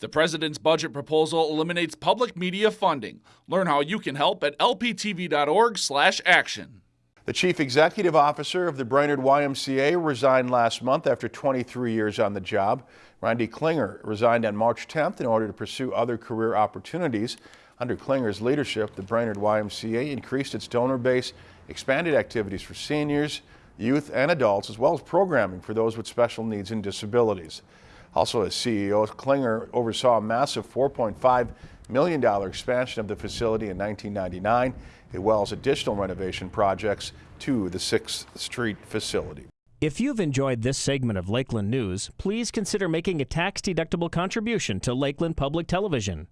The president's budget proposal eliminates public media funding. Learn how you can help at lptv.org/action. The chief executive officer of the Brainerd YMCA resigned last month after 23 years on the job. Randy Klinger resigned on March 10th in order to pursue other career opportunities. Under Klinger's leadership, the Brainerd YMCA increased its donor base, expanded activities for seniors, youth, and adults, as well as programming for those with special needs and disabilities. Also, as CEO, Klinger oversaw a massive $4.5 million expansion of the facility in 1999, as well as additional renovation projects to the 6th Street facility. If you've enjoyed this segment of Lakeland News, please consider making a tax-deductible contribution to Lakeland Public Television.